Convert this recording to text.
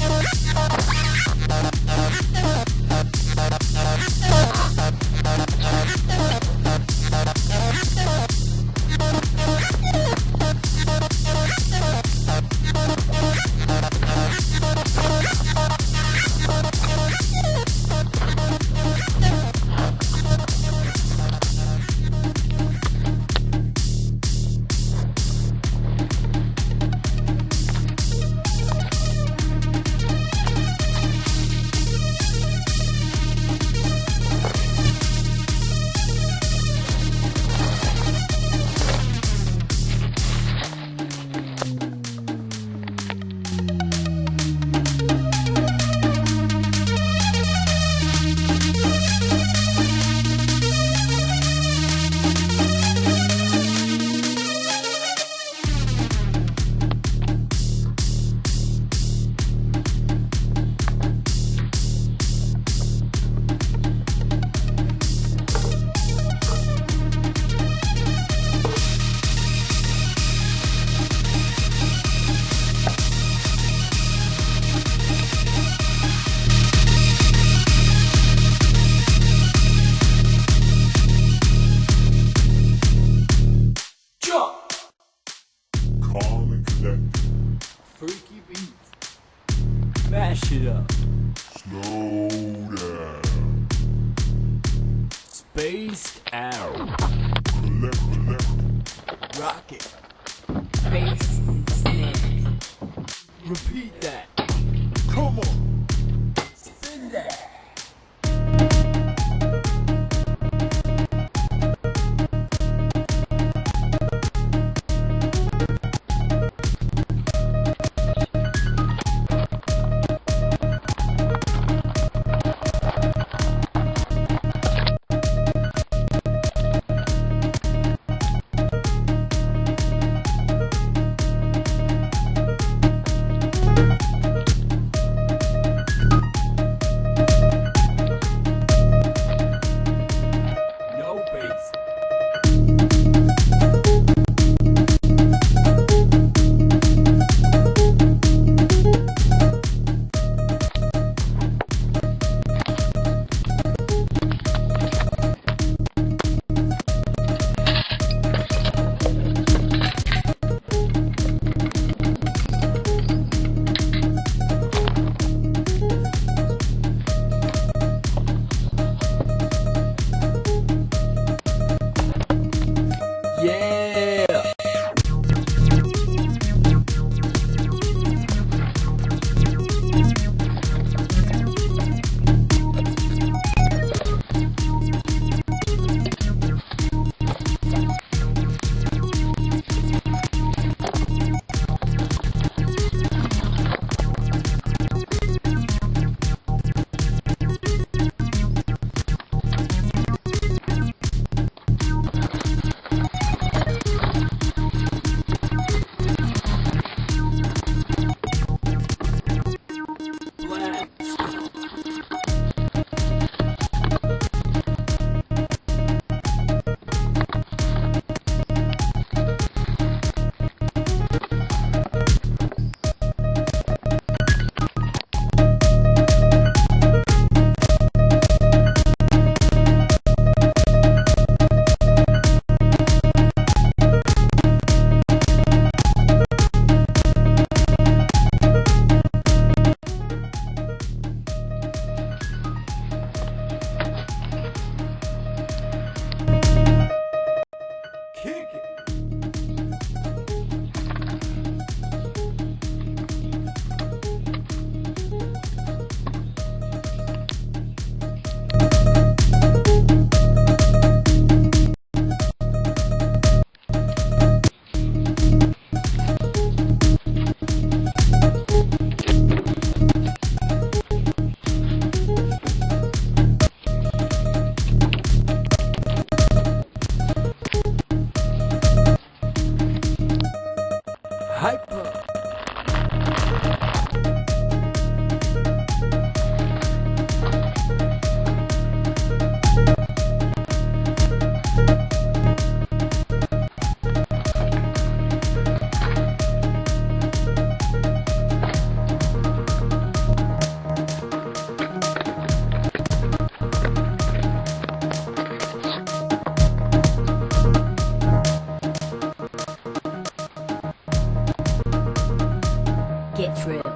Thank you. Calm and. Freaky beat. Mash it up. Slow down. Spaced out. Collect, collect. Rock it. Bass snare. Repeat that. Come on. Yeah. Real.